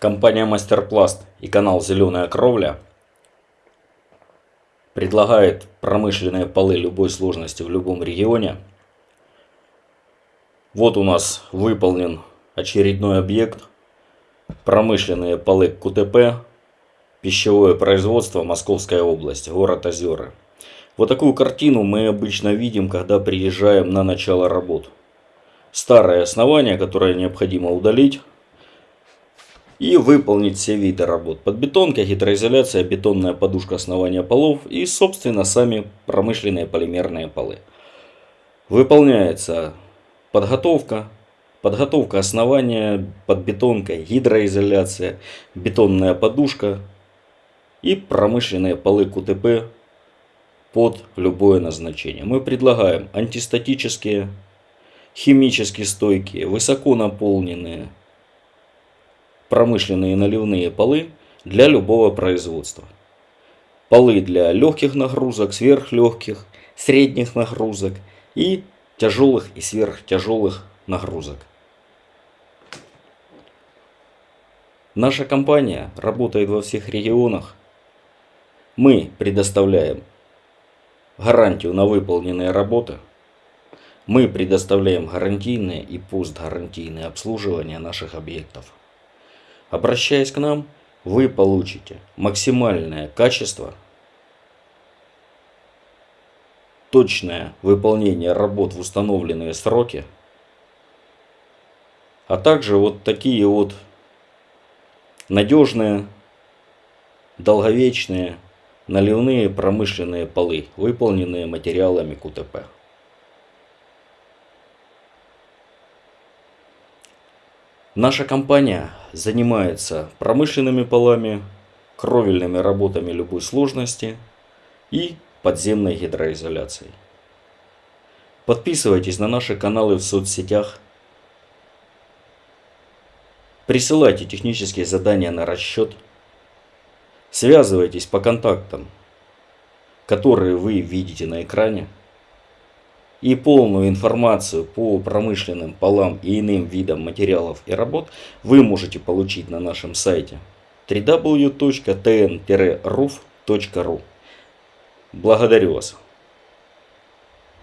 Компания Мастерпласт и канал Зеленая Кровля предлагает промышленные полы любой сложности в любом регионе. Вот у нас выполнен очередной объект. Промышленные полы КУТП, пищевое производство, Московская область, город Озеры. Вот такую картину мы обычно видим, когда приезжаем на начало работ. Старое основание, которое необходимо удалить и выполнить все виды работ. Подбетонка, гидроизоляция, бетонная подушка основания полов и, собственно, сами промышленные полимерные полы. Выполняется подготовка, подготовка основания, подбетонка, гидроизоляция, бетонная подушка и промышленные полы КУТП под любое назначение. Мы предлагаем антистатические, химически стойкие, высоко наполненные, промышленные наливные полы для любого производства. Полы для легких нагрузок, сверхлегких, средних нагрузок и тяжелых и сверхтяжелых нагрузок. Наша компания работает во всех регионах. Мы предоставляем гарантию на выполненные работы. Мы предоставляем гарантийное и постгарантийное обслуживание наших объектов. Обращаясь к нам, вы получите максимальное качество, точное выполнение работ в установленные сроки, а также вот такие вот надежные, долговечные, наливные промышленные полы, выполненные материалами КУТП. Наша компания занимается промышленными полами, кровельными работами любой сложности и подземной гидроизоляцией. Подписывайтесь на наши каналы в соцсетях. Присылайте технические задания на расчет. Связывайтесь по контактам, которые вы видите на экране и полную информацию по промышленным полам и иным видам материалов и работ вы можете получить на нашем сайте www.tn-ruf.ru. Благодарю вас.